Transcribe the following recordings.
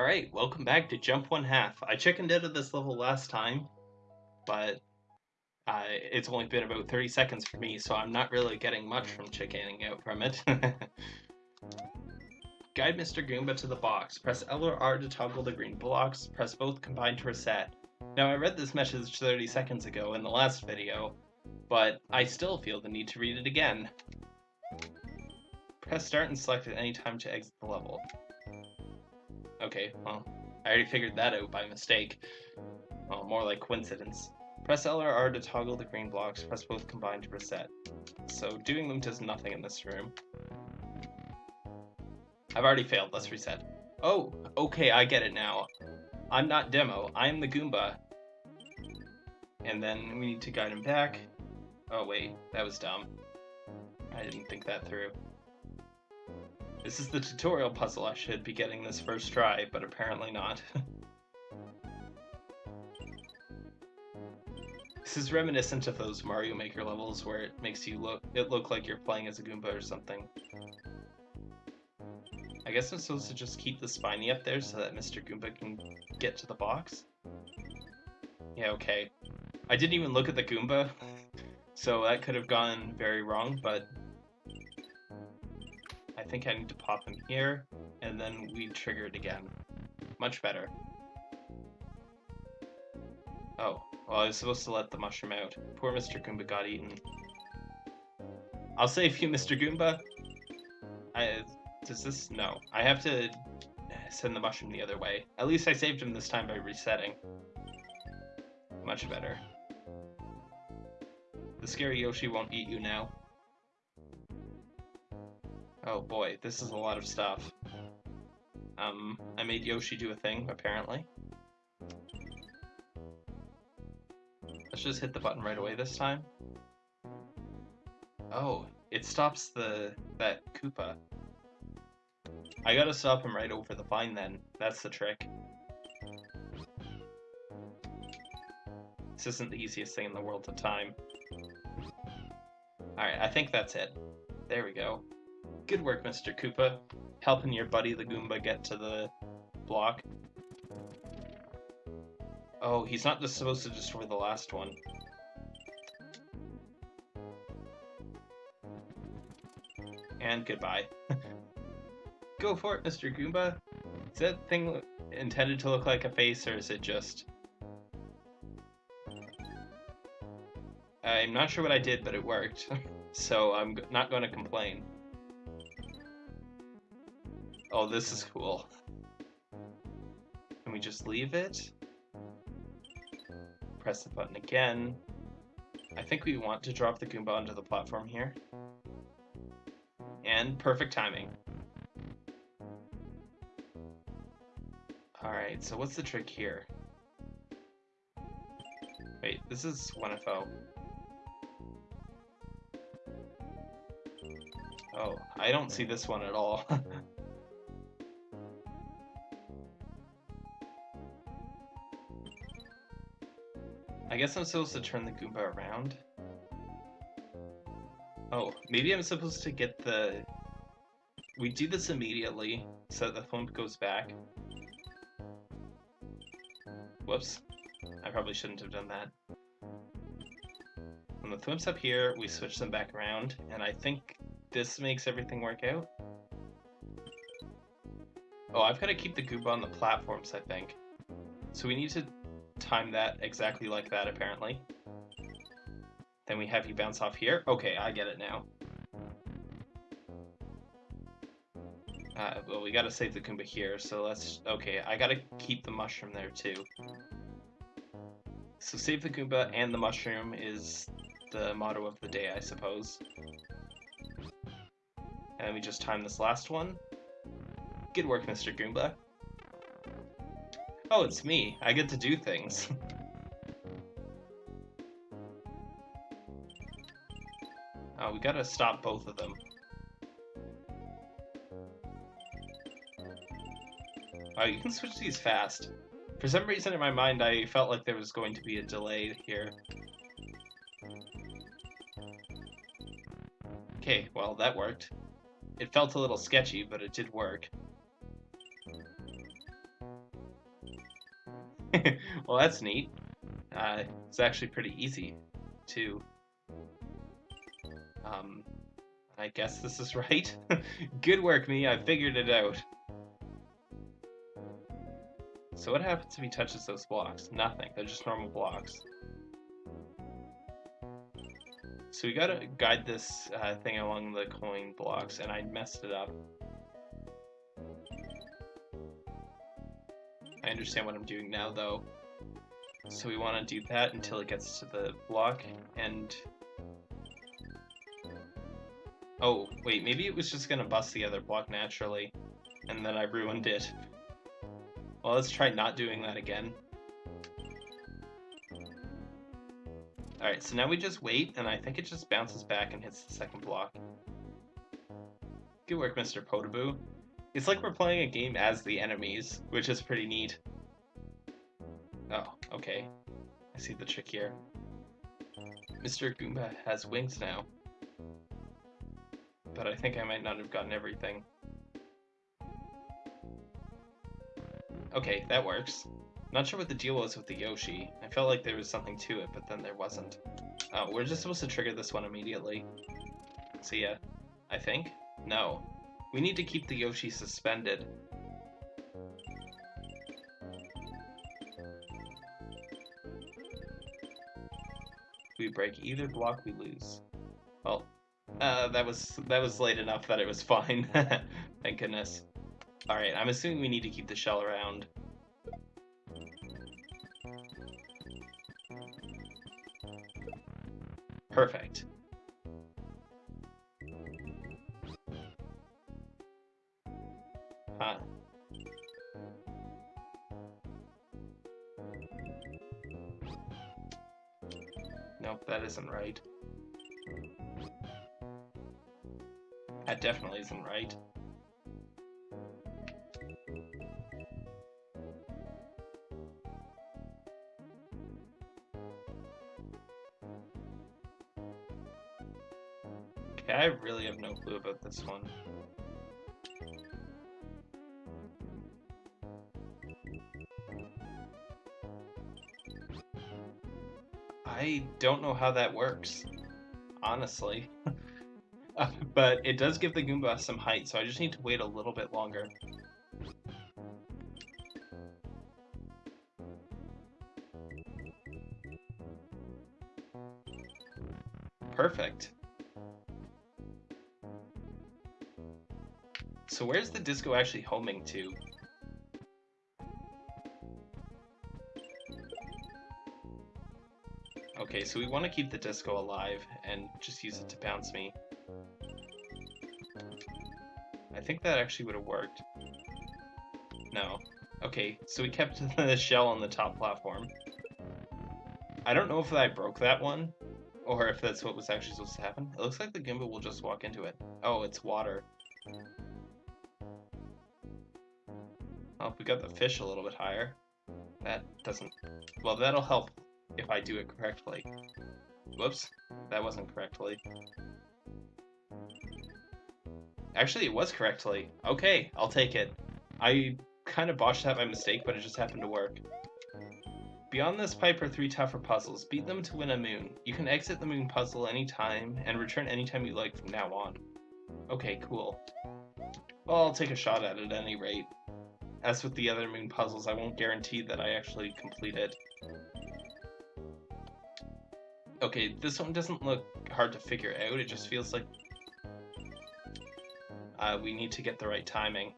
Alright, welcome back to Jump One Half. I chickened out of this level last time, but uh, it's only been about 30 seconds for me, so I'm not really getting much from chickening out from it. Guide Mr. Goomba to the box. Press L or R to toggle the green blocks. Press both combined to reset. Now I read this message 30 seconds ago in the last video, but I still feel the need to read it again. Press start and select at any time to exit the level. Okay, well, I already figured that out by mistake. Well, more like coincidence. Press L or R to toggle the green blocks, press both combined to reset. So doing them does nothing in this room. I've already failed, let's reset. Oh, okay, I get it now. I'm not Demo, I'm the Goomba. And then we need to guide him back. Oh wait, that was dumb. I didn't think that through. This is the tutorial puzzle I should be getting this first try, but apparently not. this is reminiscent of those Mario Maker levels where it makes you look it look like you're playing as a Goomba or something. I guess I'm supposed to just keep the spiny up there so that Mr. Goomba can get to the box? Yeah, okay. I didn't even look at the Goomba, so that could have gone very wrong, but I think I need to pop him here, and then we trigger it again. Much better. Oh, well I was supposed to let the mushroom out. Poor Mr. Goomba got eaten. I'll save you, Mr. Goomba. I, does this? No. I have to send the mushroom the other way. At least I saved him this time by resetting. Much better. The scary Yoshi won't eat you now. Oh boy, this is a lot of stuff. Um, I made Yoshi do a thing, apparently. Let's just hit the button right away this time. Oh, it stops the that Koopa. I gotta stop him right over the vine then. That's the trick. This isn't the easiest thing in the world to time. Alright, I think that's it. There we go. Good work, Mr. Koopa. Helping your buddy the Goomba get to the block. Oh, he's not just supposed to destroy the last one. And goodbye. Go for it, Mr. Goomba. Is that thing intended to look like a face, or is it just... I'm not sure what I did, but it worked. so I'm not going to complain. Oh, this is cool. Can we just leave it? Press the button again. I think we want to drop the Goomba onto the platform here. And perfect timing. Alright, so what's the trick here? Wait, this is 1FO. Oh, I don't see this one at all. guess I'm supposed to turn the Goomba around. Oh, maybe I'm supposed to get the... We do this immediately, so the thwomp goes back. Whoops. I probably shouldn't have done that. When the thwomp's up here, we switch them back around, and I think this makes everything work out. Oh, I've got to keep the Goomba on the platforms, I think. So we need to time that exactly like that, apparently. Then we have you bounce off here. Okay, I get it now. Uh, well, we gotta save the Goomba here, so let's... Okay, I gotta keep the mushroom there, too. So save the Goomba and the mushroom is the motto of the day, I suppose. And we just time this last one. Good work, Mr. Goomba. Oh, it's me. I get to do things. oh, we gotta stop both of them. Oh, you can switch these fast. For some reason in my mind I felt like there was going to be a delay here. Okay, well that worked. It felt a little sketchy, but it did work. well, that's neat. Uh, it's actually pretty easy, too. Um, I guess this is right. Good work, me. I figured it out. So what happens if he touches those blocks? Nothing. They're just normal blocks. So we gotta guide this uh, thing along the coin blocks, and I messed it up. I understand what I'm doing now, though. So we want to do that until it gets to the block, and... Oh, wait, maybe it was just gonna bust the other block naturally, and then I ruined it. Well, let's try not doing that again. Alright, so now we just wait, and I think it just bounces back and hits the second block. Good work, Mr. Podoboo. It's like we're playing a game as the enemies, which is pretty neat. Oh, okay. I see the trick here. Mr. Goomba has wings now. But I think I might not have gotten everything. Okay, that works. Not sure what the deal was with the Yoshi. I felt like there was something to it, but then there wasn't. Oh, we're just supposed to trigger this one immediately. So yeah, I think? No. We need to keep the Yoshi suspended. We break either block, we lose. Well, uh, that was that was late enough that it was fine. Thank goodness. Alright, I'm assuming we need to keep the shell around. Perfect. That definitely isn't right. Okay, I really have no clue about this one. I don't know how that works, honestly. But it does give the Goomba some height, so I just need to wait a little bit longer. Perfect. So where's the disco actually homing to? Okay, so we want to keep the disco alive and just use it to bounce me. I think that actually would have worked. No. Okay, so we kept the shell on the top platform. I don't know if I broke that one, or if that's what was actually supposed to happen. It looks like the Goomba will just walk into it. Oh, it's water. Oh, we got the fish a little bit higher. That doesn't... Well, that'll help if I do it correctly. Whoops, that wasn't correctly. Actually, it was correctly. Okay, I'll take it. I kind of botched that by mistake, but it just happened to work. Beyond this pipe are three tougher puzzles. Beat them to win a moon. You can exit the moon puzzle anytime, and return anytime you like from now on. Okay, cool. Well, I'll take a shot at it at any rate. As with the other moon puzzles, I won't guarantee that I actually complete it. Okay, this one doesn't look hard to figure out, it just feels like uh, we need to get the right timing.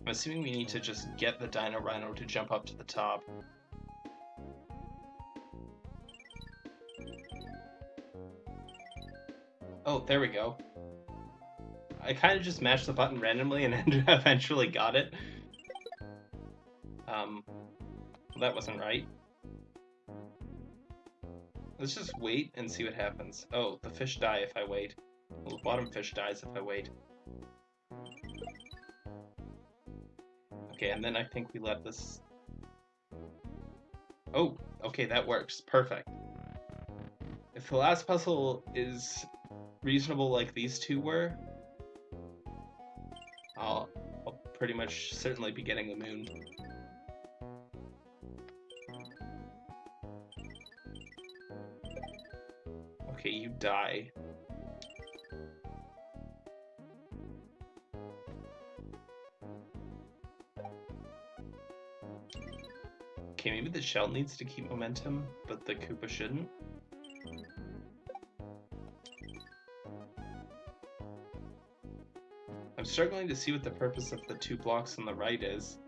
I'm assuming we need to just get the Dino Rhino to jump up to the top. Oh, there we go. I kind of just mashed the button randomly and eventually got it. Um, that wasn't right. Let's just wait and see what happens. Oh, the fish die if I wait. Well, the bottom fish dies if I wait. Okay, and then I think we let this... Oh, okay, that works. Perfect. If the last puzzle is reasonable like these two were, I'll pretty much certainly be getting the moon. Die. Okay, maybe the shell needs to keep momentum, but the Koopa shouldn't. I'm struggling to see what the purpose of the two blocks on the right is.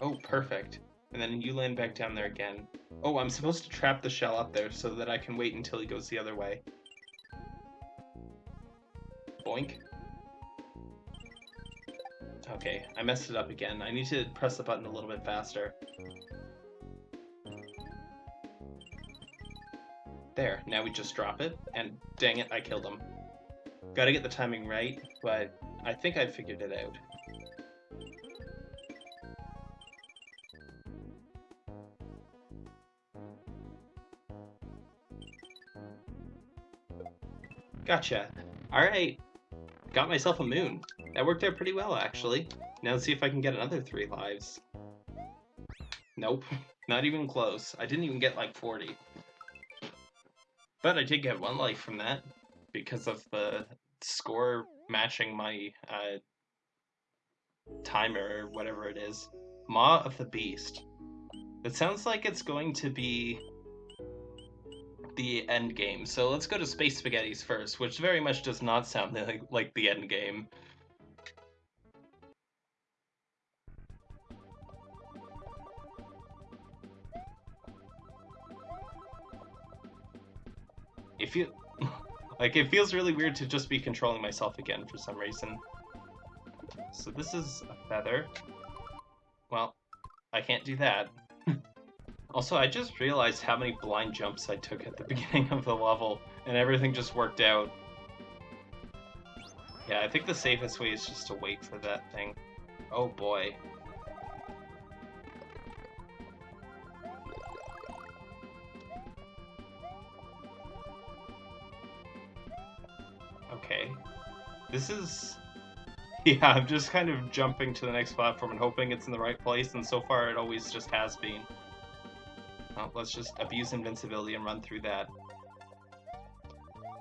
Oh, perfect. And then you land back down there again. Oh, I'm supposed to trap the shell up there so that I can wait until he goes the other way. Boink. Okay, I messed it up again. I need to press the button a little bit faster. There, now we just drop it, and dang it, I killed him. Gotta get the timing right, but I think I figured it out. Gotcha. Alright. Got myself a moon. That worked out pretty well, actually. Now let's see if I can get another three lives. Nope. Not even close. I didn't even get like 40. But I did get one life from that. Because of the score matching my uh, timer or whatever it is. Maw of the Beast. It sounds like it's going to be the end game. So let's go to Space Spaghettis first, which very much does not sound like, like the end game. It feel like it feels really weird to just be controlling myself again for some reason. So this is a feather. Well, I can't do that. Also, I just realized how many blind jumps I took at the beginning of the level, and everything just worked out. Yeah, I think the safest way is just to wait for that thing. Oh boy. Okay. This is... Yeah, I'm just kind of jumping to the next platform and hoping it's in the right place, and so far it always just has been. Well, let's just abuse invincibility and run through that.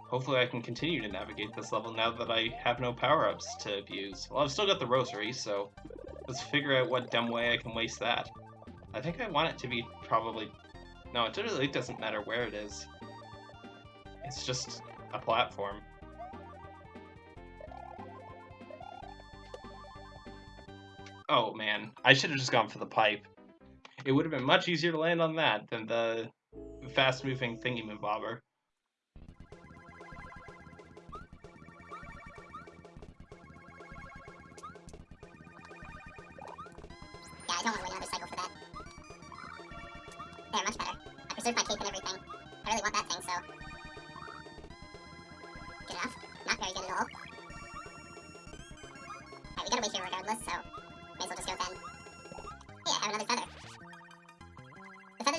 Hopefully I can continue to navigate this level now that I have no power-ups to abuse. Well, I've still got the rosary, so let's figure out what dumb way I can waste that. I think I want it to be probably... No, it really doesn't matter where it is. It's just a platform. Oh man, I should have just gone for the pipe. It would have been much easier to land on that than the fast-moving thingy-mabobber. Yeah,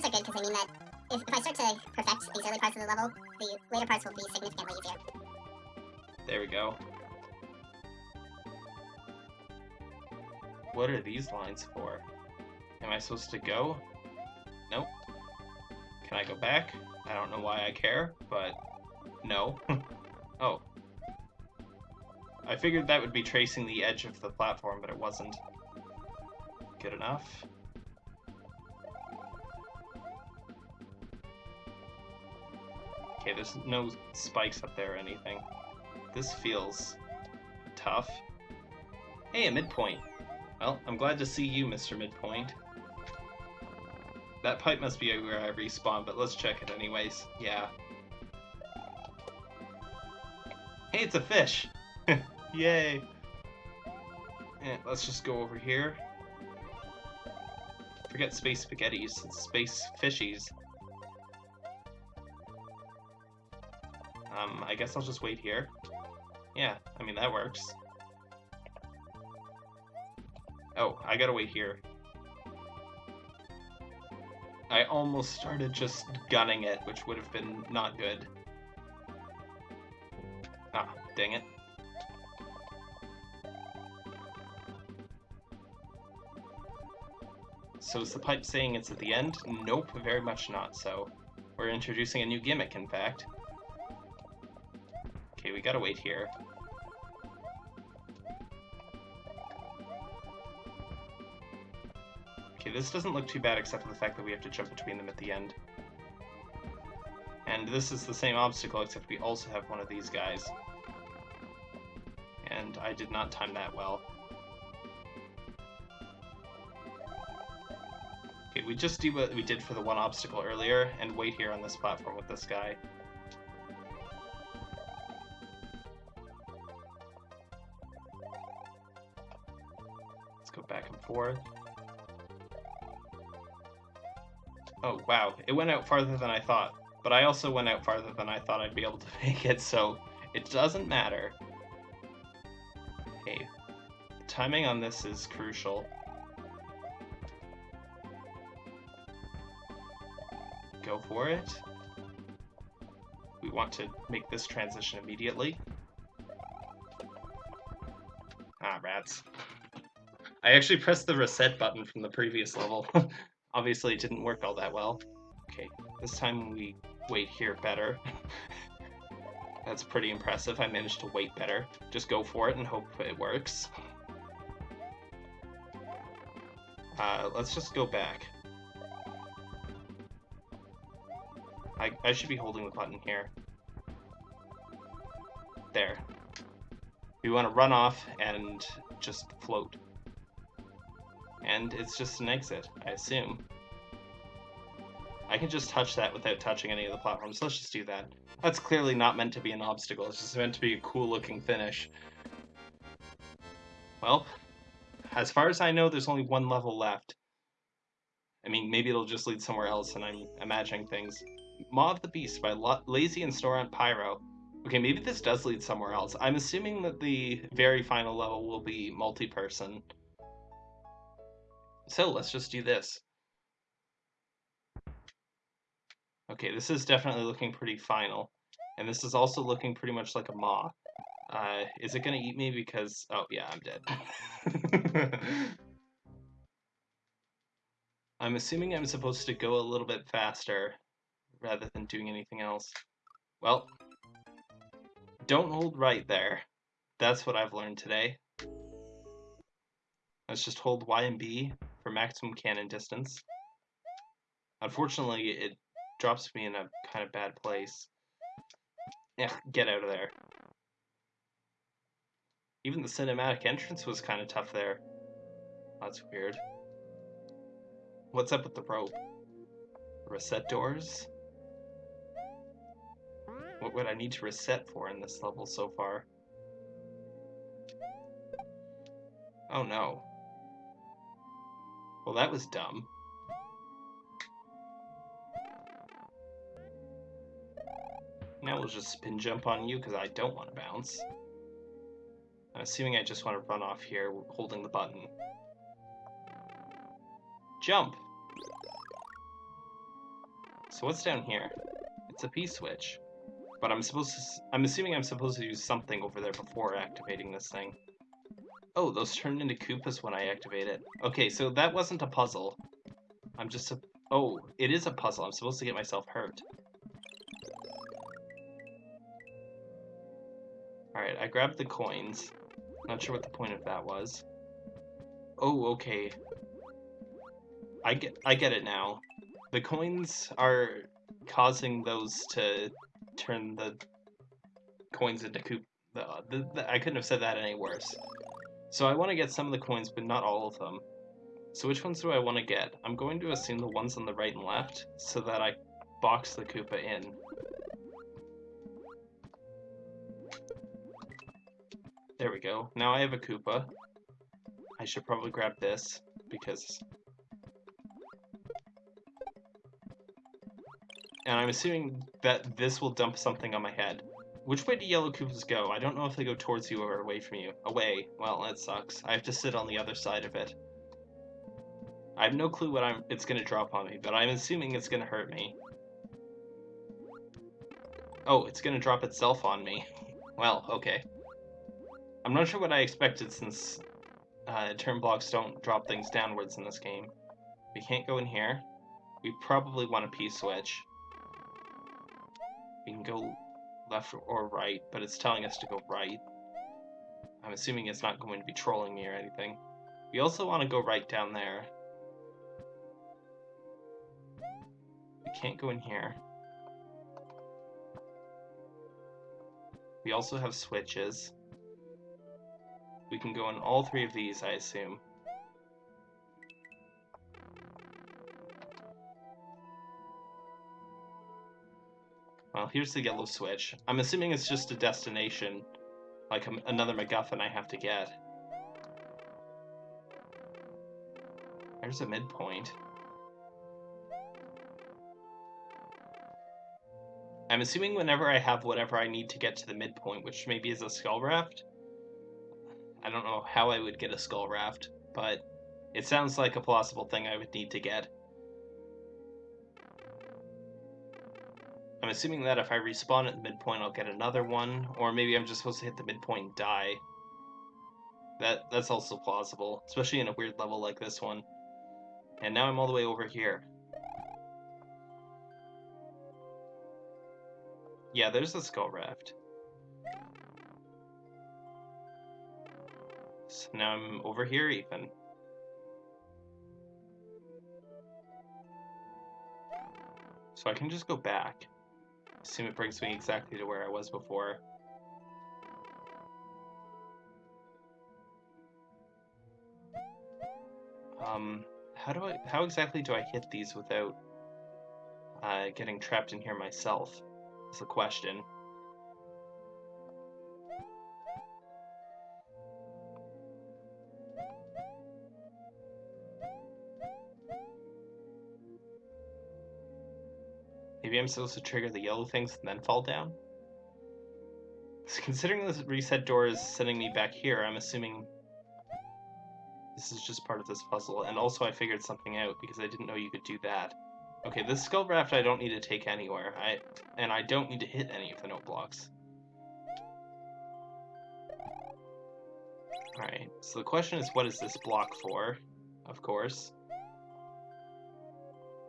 are good because they mean that if, if I start to perfect these early parts of the level, the later parts will be significantly easier. There we go. What are these lines for? Am I supposed to go? Nope. Can I go back? I don't know why I care, but no. oh. I figured that would be tracing the edge of the platform, but it wasn't. Good enough. Okay, there's no spikes up there or anything. This feels tough. Hey, a midpoint. Well, I'm glad to see you, Mr. Midpoint. That pipe must be where I respawn, but let's check it anyways. Yeah. Hey, it's a fish! Yay! Eh, let's just go over here. Forget space spaghettis, it's space fishies. I guess I'll just wait here. Yeah, I mean, that works. Oh, I gotta wait here. I almost started just gunning it, which would have been not good. Ah, dang it. So is the pipe saying it's at the end? Nope, very much not so. We're introducing a new gimmick, in fact. We gotta wait here. Okay, this doesn't look too bad except for the fact that we have to jump between them at the end. And this is the same obstacle except we also have one of these guys. And I did not time that well. Okay, we just do what we did for the one obstacle earlier and wait here on this platform with this guy. Forth. Oh, wow. It went out farther than I thought. But I also went out farther than I thought I'd be able to make it, so it doesn't matter. Okay. Timing on this is crucial. Go for it. We want to make this transition immediately. Ah, rats. I actually pressed the reset button from the previous level. Obviously, it didn't work all that well. Okay, this time we wait here better. That's pretty impressive. I managed to wait better. Just go for it and hope it works. Uh, let's just go back. I, I should be holding the button here. There. We want to run off and just float. And it's just an exit, I assume. I can just touch that without touching any of the platforms. Let's just do that. That's clearly not meant to be an obstacle. It's just meant to be a cool looking finish. Well, as far as I know, there's only one level left. I mean, maybe it'll just lead somewhere else and I'm imagining things. Maw of the Beast by La Lazy and Storant Pyro. Okay, maybe this does lead somewhere else. I'm assuming that the very final level will be multi-person. So let's just do this. Okay, this is definitely looking pretty final. And this is also looking pretty much like a maw. Uh, is it gonna eat me because... Oh, yeah, I'm dead. I'm assuming I'm supposed to go a little bit faster rather than doing anything else. Well, don't hold right there. That's what I've learned today. Let's just hold Y and B for maximum cannon distance. Unfortunately, it drops me in a kind of bad place. Yeah, get out of there. Even the cinematic entrance was kind of tough there. That's weird. What's up with the rope? Reset doors? What would I need to reset for in this level so far? Oh no. Well, that was dumb. Now we'll just spin jump on you because I don't want to bounce. I'm assuming I just want to run off here holding the button. Jump! So what's down here? It's a P-switch. But I'm supposed to... I'm assuming I'm supposed to use something over there before activating this thing. Oh, those turned into Koopas when I activate it. Okay, so that wasn't a puzzle. I'm just a... Oh, it is a puzzle. I'm supposed to get myself hurt. Alright, I grabbed the coins. Not sure what the point of that was. Oh, okay. I get, I get it now. The coins are causing those to turn the coins into. The, the, the, I couldn't have said that any worse. So I want to get some of the coins, but not all of them. So which ones do I want to get? I'm going to assume the ones on the right and left, so that I box the Koopa in. There we go. Now I have a Koopa. I should probably grab this, because... And I'm assuming that this will dump something on my head. Which way do yellow Koopas go? I don't know if they go towards you or away from you. Away. Well, that sucks. I have to sit on the other side of it. I have no clue what I'm it's gonna drop on me, but I'm assuming it's gonna hurt me. Oh, it's gonna drop itself on me. well, okay. I'm not sure what I expected since uh, turn blocks don't drop things downwards in this game. We can't go in here. We probably want a P-switch. We can go left or right, but it's telling us to go right. I'm assuming it's not going to be trolling me or anything. We also want to go right down there. We can't go in here. We also have switches. We can go in all three of these, I assume. Well, here's the yellow switch. I'm assuming it's just a destination, like a, another MacGuffin I have to get. There's a midpoint. I'm assuming whenever I have whatever I need to get to the midpoint, which maybe is a skull raft. I don't know how I would get a skull raft, but it sounds like a plausible thing I would need to get. I'm assuming that if I respawn at the midpoint, I'll get another one, or maybe I'm just supposed to hit the midpoint and die. That That's also plausible, especially in a weird level like this one. And now I'm all the way over here. Yeah, there's the skull raft. So now I'm over here even. So I can just go back. Assume it brings me exactly to where I was before. Um, how do I, how exactly do I hit these without uh, getting trapped in here myself? Is the question. I'm supposed to trigger the yellow things and then fall down? So considering this reset door is sending me back here, I'm assuming this is just part of this puzzle. And also I figured something out because I didn't know you could do that. Okay, this skull raft I don't need to take anywhere. I And I don't need to hit any of the note blocks. Alright, so the question is what is this block for? Of course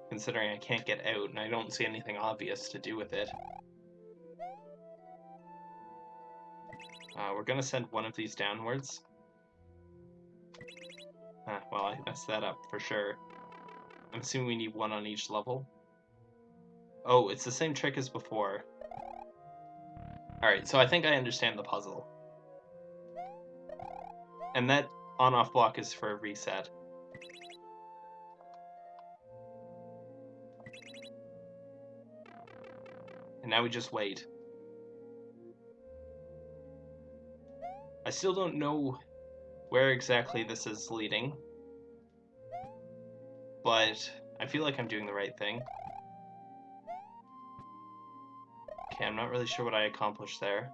considering I can't get out and I don't see anything obvious to do with it. Uh, we're gonna send one of these downwards. Ah, well, I messed that up for sure. I'm assuming we need one on each level. Oh, it's the same trick as before. Alright, so I think I understand the puzzle. And that on-off block is for a reset. And now we just wait. I still don't know where exactly this is leading. But I feel like I'm doing the right thing. Okay, I'm not really sure what I accomplished there.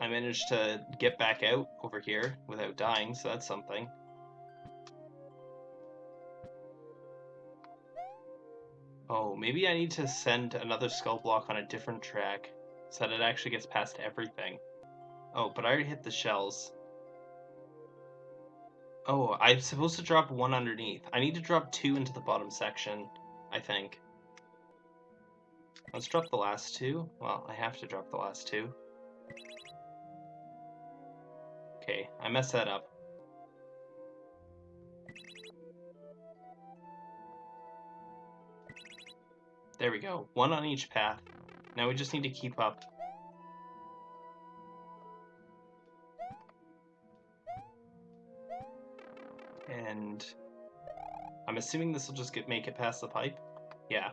I managed to get back out over here without dying, so that's something. Oh, maybe I need to send another skull block on a different track so that it actually gets past everything. Oh, but I already hit the shells. Oh, I'm supposed to drop one underneath. I need to drop two into the bottom section, I think. Let's drop the last two. Well, I have to drop the last two. Okay, I messed that up. There we go. One on each path. Now we just need to keep up. And I'm assuming this will just get make it past the pipe. Yeah.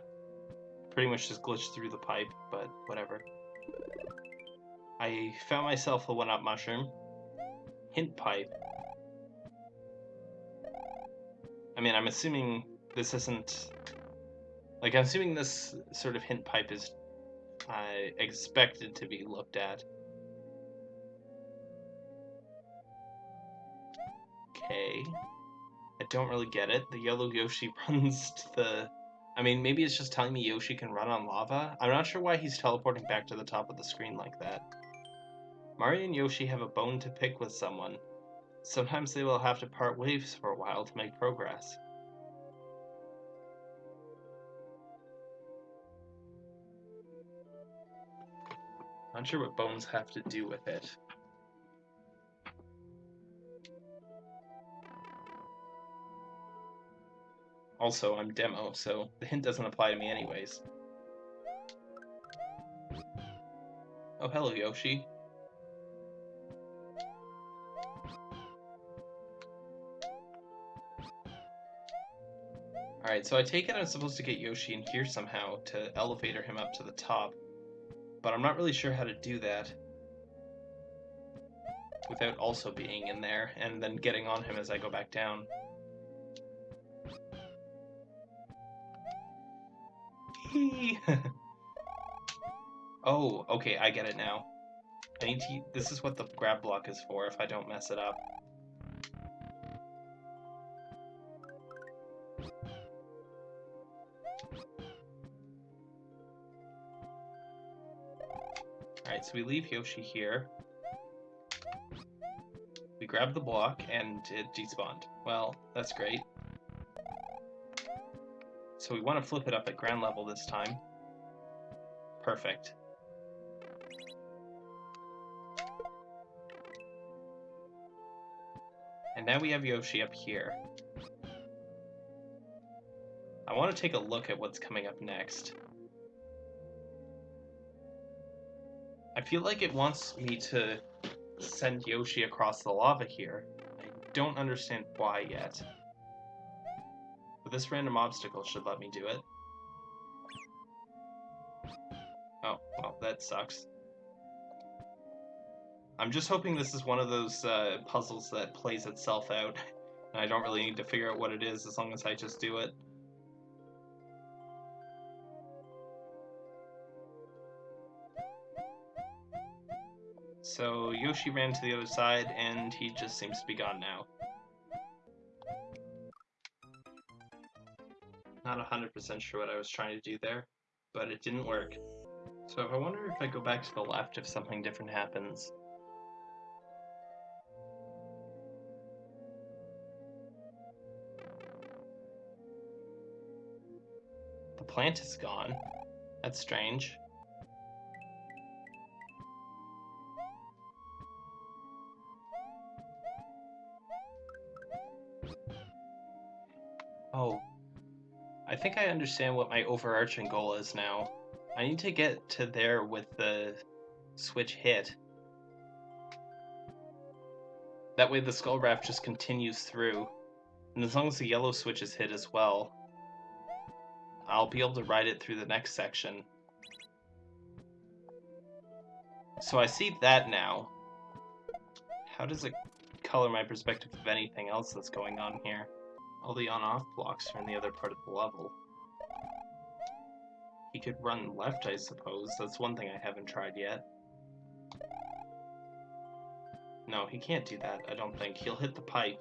Pretty much just glitch through the pipe, but whatever. I found myself a one-up mushroom. Hint pipe. I mean, I'm assuming this isn't like, I'm assuming this sort of hint pipe is I expected to be looked at. Okay. I don't really get it. The yellow Yoshi runs to the... I mean, maybe it's just telling me Yoshi can run on lava? I'm not sure why he's teleporting back to the top of the screen like that. Mario and Yoshi have a bone to pick with someone. Sometimes they will have to part ways for a while to make progress. I'm not sure what bones have to do with it. Also, I'm demo, so the hint doesn't apply to me anyways. Oh, hello, Yoshi. Alright, so I take it I'm supposed to get Yoshi in here somehow to elevator him up to the top. But I'm not really sure how to do that. Without also being in there, and then getting on him as I go back down. oh, okay, I get it now. I need to... This is what the grab block is for if I don't mess it up. So we leave Yoshi here. We grab the block, and it despawned. Well, that's great. So we want to flip it up at ground level this time. Perfect. And now we have Yoshi up here. I want to take a look at what's coming up next. I feel like it wants me to send Yoshi across the lava here. I don't understand why yet. But this random obstacle should let me do it. Oh, well, that sucks. I'm just hoping this is one of those uh, puzzles that plays itself out, and I don't really need to figure out what it is as long as I just do it. So Yoshi ran to the other side, and he just seems to be gone now. Not 100% sure what I was trying to do there, but it didn't work. So I wonder if I go back to the left if something different happens. The plant is gone. That's strange. Think I understand what my overarching goal is now. I need to get to there with the switch hit. That way the skull raft just continues through. And as long as the yellow switch is hit as well, I'll be able to ride it through the next section. So I see that now. How does it color my perspective of anything else that's going on here? All the on-off blocks are in the other part of the level. He could run left, I suppose. That's one thing I haven't tried yet. No, he can't do that, I don't think. He'll hit the pipe.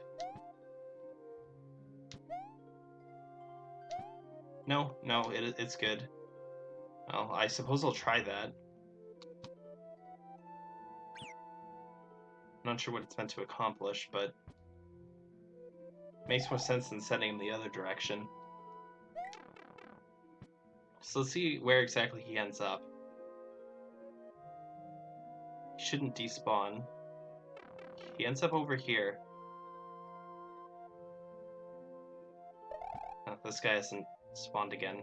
No, no, it, it's good. Well, I suppose I'll try that. Not sure what it's meant to accomplish, but Makes more sense than sending him the other direction. So let's see where exactly he ends up. He shouldn't despawn. He ends up over here. Oh, this guy hasn't spawned again.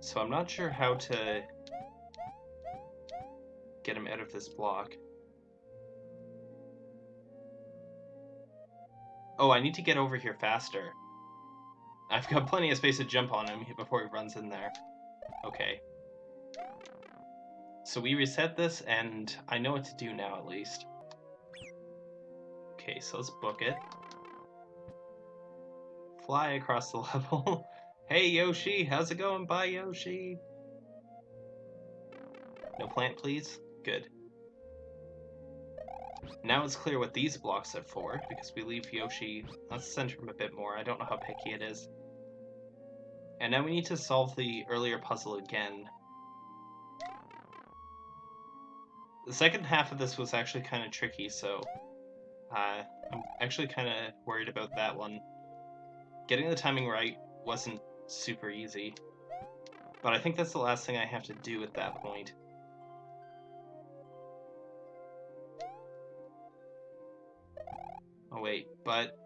So I'm not sure how to get him out of this block. Oh, I need to get over here faster. I've got plenty of space to jump on him before he runs in there. Okay. So we reset this, and I know what to do now, at least. Okay, so let's book it. fly across the level. hey Yoshi, how's it going? Bye Yoshi. No plant, please. Good. Now it's clear what these blocks are for, because we leave Yoshi... Let's center him a bit more. I don't know how picky it is. And now we need to solve the earlier puzzle again. The second half of this was actually kind of tricky, so... Uh, I'm actually kind of worried about that one. Getting the timing right wasn't super easy. But I think that's the last thing I have to do at that point. Oh wait, but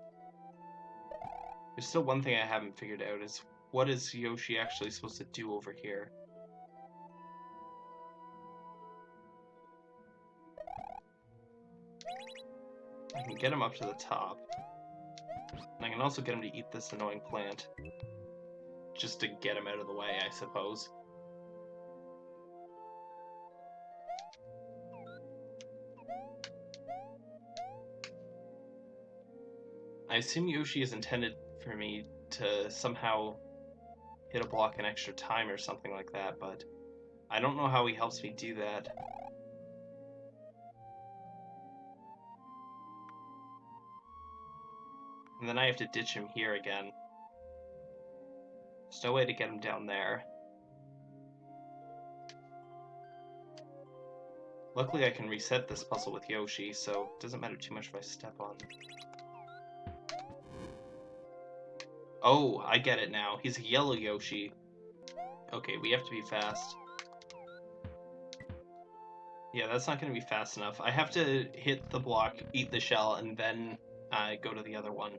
there's still one thing I haven't figured out is what is Yoshi actually supposed to do over here? I can get him up to the top. And I can also get him to eat this annoying plant. Just to get him out of the way, I suppose. I assume Yoshi is intended for me to somehow hit a block in extra time or something like that, but I don't know how he helps me do that. And then I have to ditch him here again. There's no way to get him down there. Luckily I can reset this puzzle with Yoshi, so it doesn't matter too much if I step on Oh, I get it now. He's a yellow Yoshi. Okay, we have to be fast. Yeah, that's not going to be fast enough. I have to hit the block, eat the shell, and then uh, go to the other one.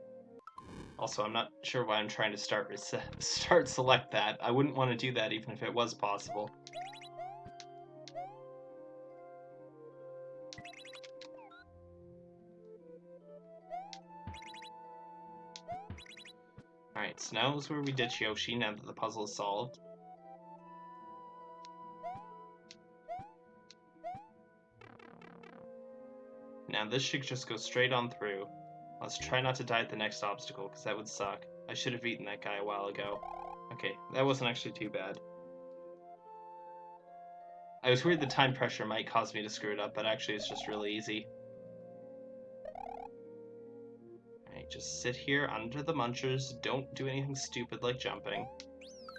Also, I'm not sure why I'm trying to start start select that. I wouldn't want to do that even if it was possible. Is where we ditch Yoshi now that the puzzle is solved. Now this should just go straight on through. Let's try not to die at the next obstacle, because that would suck. I should have eaten that guy a while ago. Okay, that wasn't actually too bad. I was worried the time pressure might cause me to screw it up, but actually it's just really easy. Just sit here under the munchers, don't do anything stupid like jumping.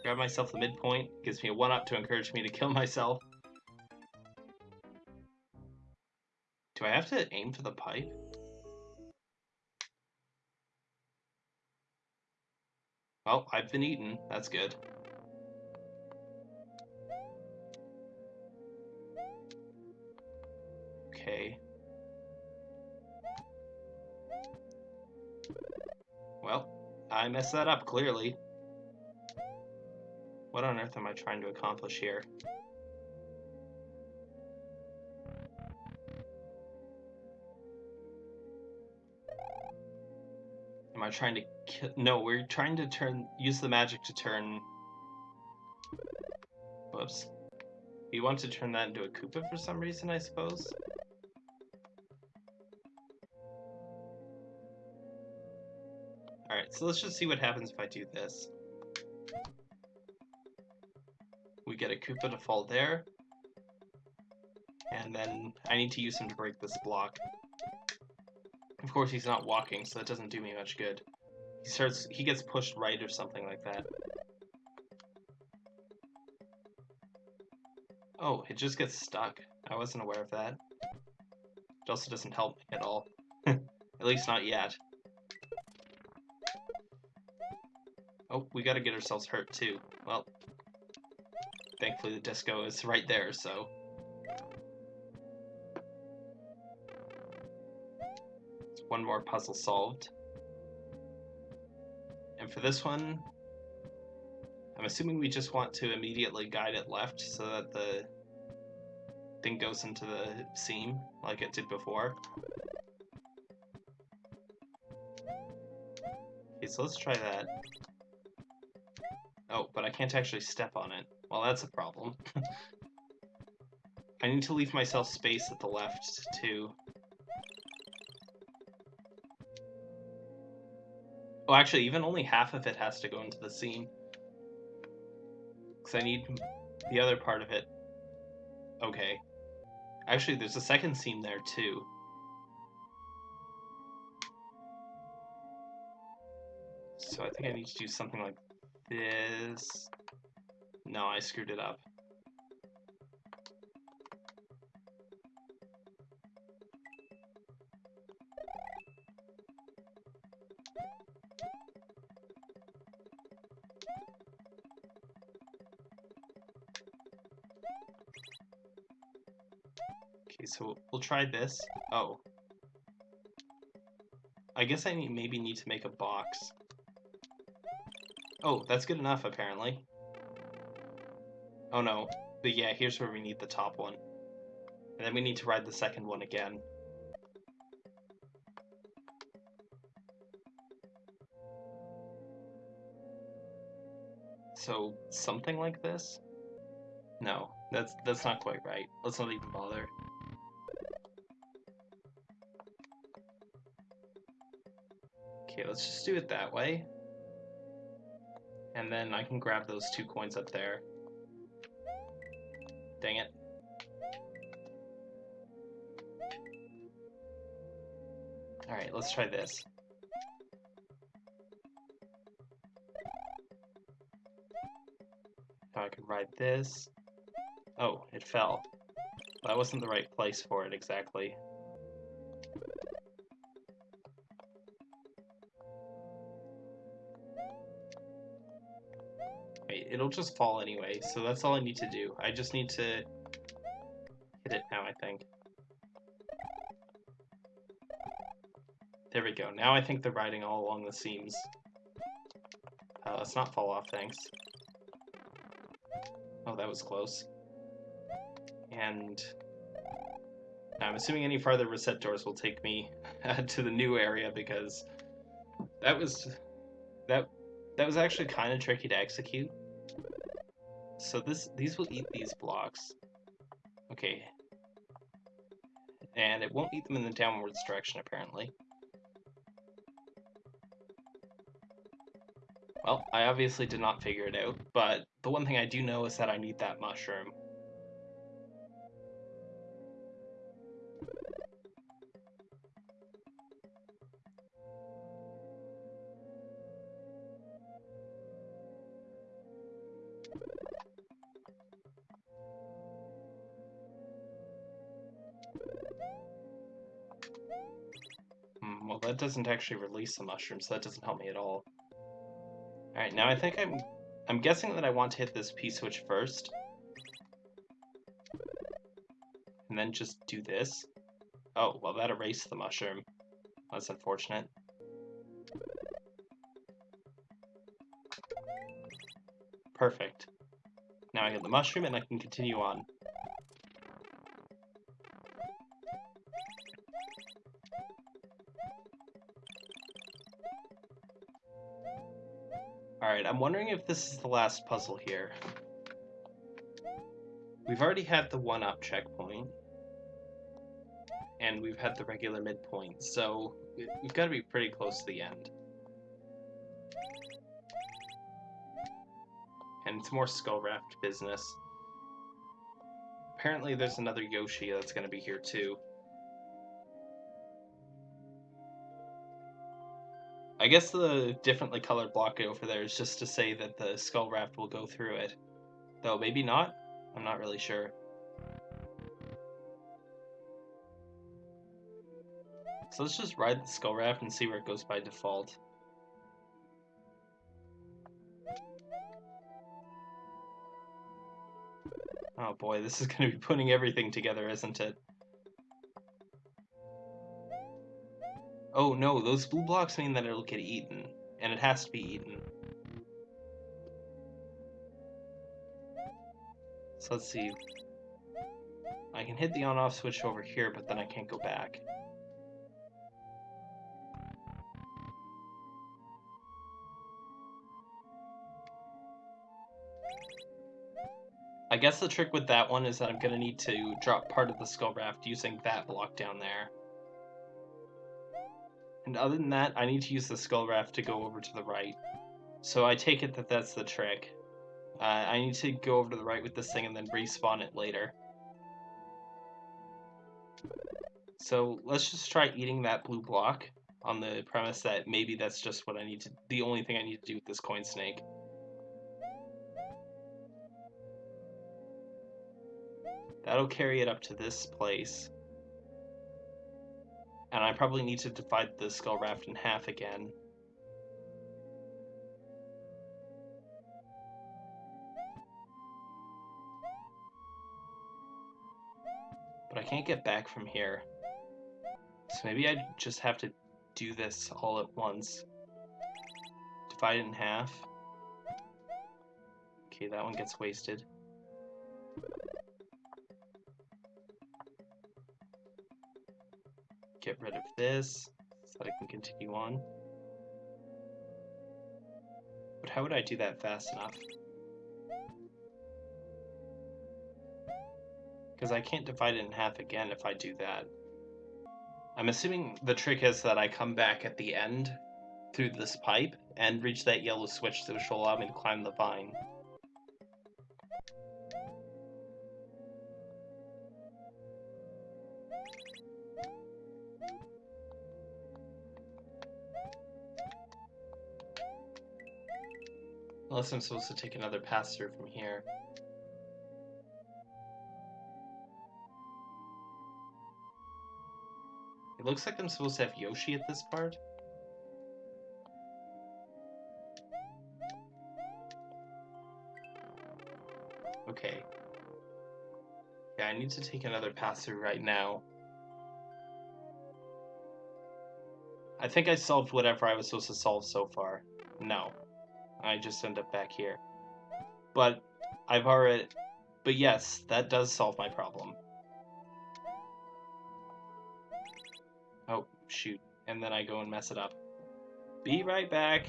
Grab myself the midpoint, gives me a 1-up to encourage me to kill myself. Do I have to aim for the pipe? Well, I've been eaten. That's good. Okay. I messed that up, clearly. What on earth am I trying to accomplish here? Am I trying to kill? No, we're trying to turn, use the magic to turn... Whoops. We want to turn that into a Koopa for some reason, I suppose? Alright, so let's just see what happens if I do this. We get a Koopa to fall there. And then I need to use him to break this block. Of course he's not walking, so that doesn't do me much good. He starts he gets pushed right or something like that. Oh, it just gets stuck. I wasn't aware of that. It also doesn't help me at all. at least not yet. Oh, we gotta get ourselves hurt too. Well, thankfully the disco is right there, so... One more puzzle solved. And for this one, I'm assuming we just want to immediately guide it left so that the thing goes into the seam like it did before. Okay, so let's try that. Oh, but I can't actually step on it. Well, that's a problem. I need to leave myself space at the left, too. Oh, actually, even only half of it has to go into the seam. Because I need the other part of it. Okay. Actually, there's a second seam there, too. So I think I need to do something like this. No, I screwed it up. Okay, so we'll try this. Oh. I guess I need, maybe need to make a box. Oh, that's good enough, apparently. Oh no. But yeah, here's where we need the top one. And then we need to ride the second one again. So, something like this? No, that's that's not quite right. Let's not even bother. Okay, let's just do it that way. And then I can grab those two coins up there. Dang it. Alright, let's try this. Now I can ride this. Oh, it fell. That wasn't the right place for it exactly. It'll just fall anyway, so that's all I need to do. I just need to hit it now, I think. There we go. Now I think they're riding all along the seams. Uh, let's not fall off, thanks. Oh, that was close. And I'm assuming any farther reset doors will take me to the new area because that was that that was actually kind of tricky to execute. So this these will eat these blocks. Okay. And it won't eat them in the downwards direction apparently. Well, I obviously did not figure it out, but the one thing I do know is that I need that mushroom. Doesn't actually release the mushroom, so that doesn't help me at all. Alright, now I think I'm... I'm guessing that I want to hit this P-switch first. And then just do this. Oh, well that erased the mushroom. That's unfortunate. Perfect. Now I get the mushroom and I can continue on. Alright, I'm wondering if this is the last puzzle here. We've already had the one-up checkpoint. And we've had the regular midpoint, so we've got to be pretty close to the end. And it's more Skull Raft business. Apparently there's another Yoshi that's going to be here too. I guess the differently colored block over there is just to say that the skull raft will go through it. Though maybe not? I'm not really sure. So let's just ride the skull raft and see where it goes by default. Oh boy, this is going to be putting everything together, isn't it? Oh no, those blue blocks mean that it'll get eaten, and it has to be eaten. So let's see. I can hit the on-off switch over here, but then I can't go back. I guess the trick with that one is that I'm going to need to drop part of the skull raft using that block down there. And other than that, I need to use the skull raft to go over to the right. So I take it that that's the trick. Uh, I need to go over to the right with this thing and then respawn it later. So let's just try eating that blue block on the premise that maybe that's just what I need to, the only thing I need to do with this coin snake. That'll carry it up to this place. And I probably need to divide the skull raft in half again. But I can't get back from here. So maybe I just have to do this all at once. Divide it in half. Okay, that one gets wasted. Get rid of this so that I can continue on. But how would I do that fast enough? Because I can't divide it in half again if I do that. I'm assuming the trick is that I come back at the end through this pipe and reach that yellow switch which will allow me to climb the vine. Unless I'm supposed to take another pass through from here. It looks like I'm supposed to have Yoshi at this part. Okay. Yeah, I need to take another pass through right now. I think I solved whatever I was supposed to solve so far. No. I just end up back here. But I've already... But yes, that does solve my problem. Oh, shoot. And then I go and mess it up. Be right back.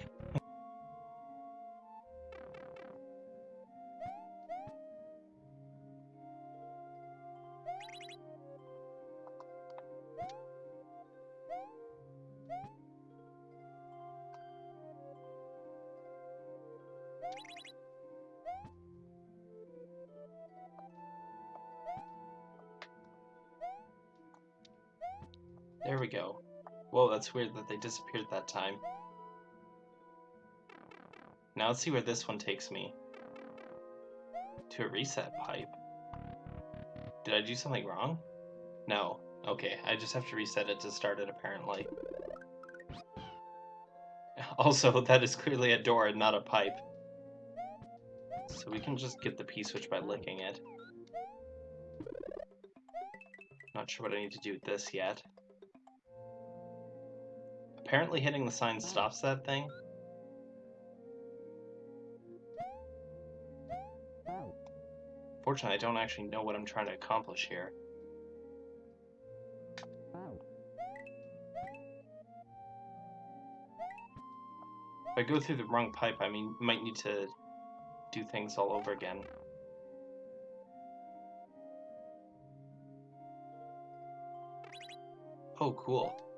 That's weird that they disappeared that time. Now let's see where this one takes me. To a reset pipe. Did I do something wrong? No. Okay, I just have to reset it to start it apparently. Also, that is clearly a door and not a pipe. So we can just get the P-switch by licking it. Not sure what I need to do with this yet. Apparently hitting the sign stops that thing. Fortunately, I don't actually know what I'm trying to accomplish here. If I go through the wrong pipe, I mean, might need to do things all over again. Oh, cool.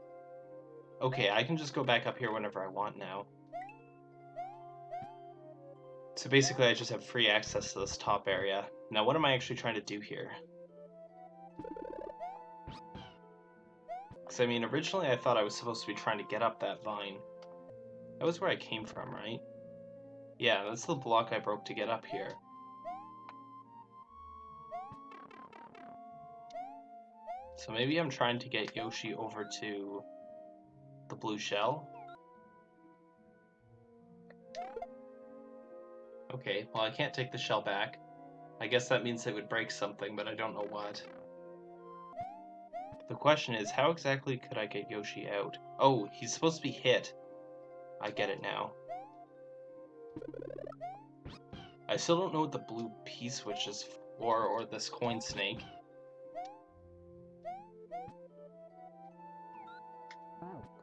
Okay, I can just go back up here whenever I want now. So basically I just have free access to this top area. Now what am I actually trying to do here? Because I mean, originally I thought I was supposed to be trying to get up that vine. That was where I came from, right? Yeah, that's the block I broke to get up here. So maybe I'm trying to get Yoshi over to the blue shell. Okay, well I can't take the shell back. I guess that means it would break something, but I don't know what. The question is, how exactly could I get Yoshi out? Oh, he's supposed to be hit. I get it now. I still don't know what the blue P-switch is for, or this coin snake.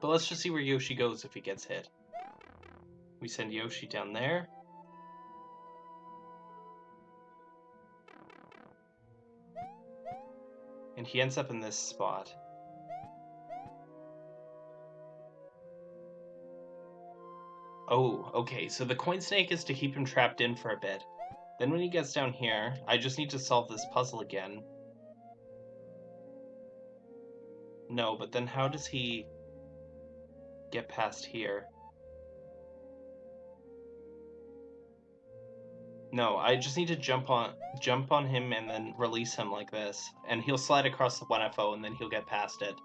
But let's just see where Yoshi goes if he gets hit. We send Yoshi down there. And he ends up in this spot. Oh, okay, so the coin snake is to keep him trapped in for a bit. Then when he gets down here, I just need to solve this puzzle again. No, but then how does he get past here? No, I just need to jump on jump on him and then release him like this, and he'll slide across the 1FO and then he'll get past it.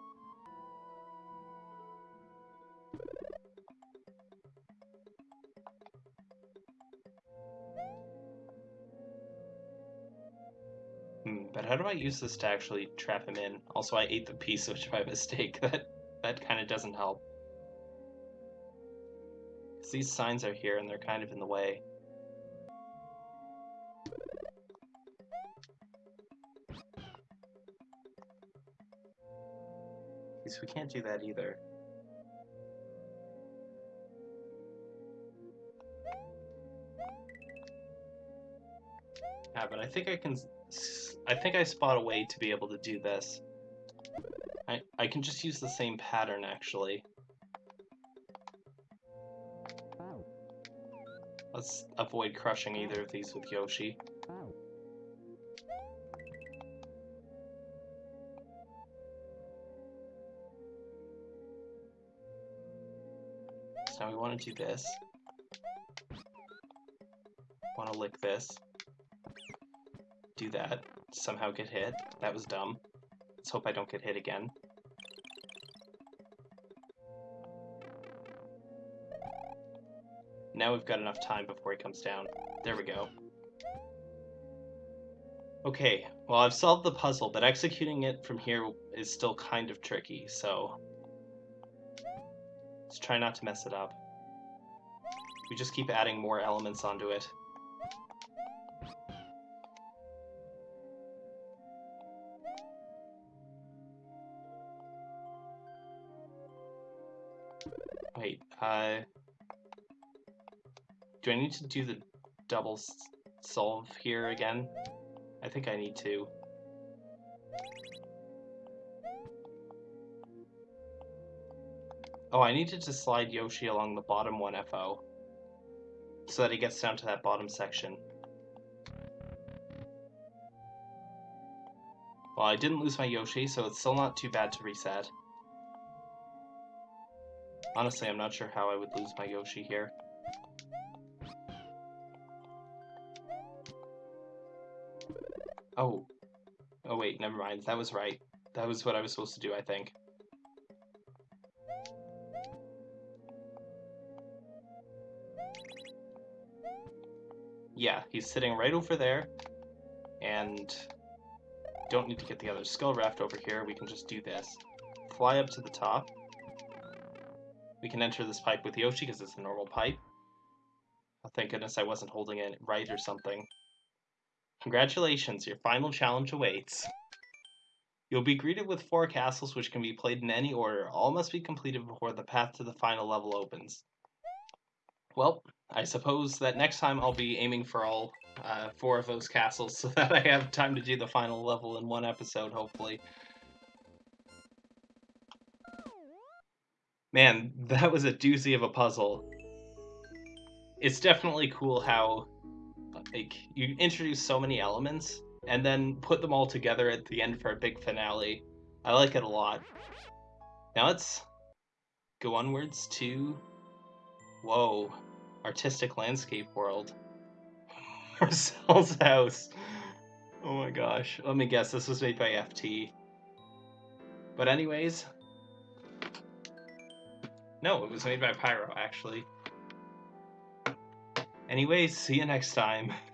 Hmm, but how do I use this to actually trap him in? Also, I ate the P-switch by mistake. That that kind of doesn't help. These signs are here and they're kind of in the way. So we can't do that either. Yeah, but I think I can... I think I spot a way to be able to do this. I, I can just use the same pattern, actually. Let's avoid crushing either of these with Yoshi. So now we want to do this. Want to lick this. Do that. Somehow get hit. That was dumb. Let's hope I don't get hit again. Now we've got enough time before he comes down. There we go. Okay, well I've solved the puzzle, but executing it from here is still kind of tricky, so Let's try not to mess it up. We just keep adding more elements onto it. Wait, uh... Do I need to do the double solve here again? I think I need to. Oh, I needed to slide Yoshi along the bottom 1FO. So that he gets down to that bottom section. Well, I didn't lose my Yoshi, so it's still not too bad to reset. Honestly, I'm not sure how I would lose my Yoshi here. Oh. Oh wait, never mind. That was right. That was what I was supposed to do, I think. yeah, he's sitting right over there, and don't need to get the other skull raft over here. We can just do this. Fly up to the top. We can enter this pipe with Yoshi because it's a normal pipe. Oh, thank goodness I wasn't holding it right or something. Congratulations, your final challenge awaits. You'll be greeted with four castles which can be played in any order. All must be completed before the path to the final level opens. Well, I suppose that next time I'll be aiming for all uh, four of those castles so that I have time to do the final level in one episode, hopefully. Man, that was a doozy of a puzzle. It's definitely cool how like you introduce so many elements and then put them all together at the end for a big finale. I like it a lot. Now let's go onwards to Whoa artistic landscape world. Marcel's house. Oh my gosh. Let me guess, this was made by FT. But anyways... No, it was made by Pyro, actually. Anyways, see you next time.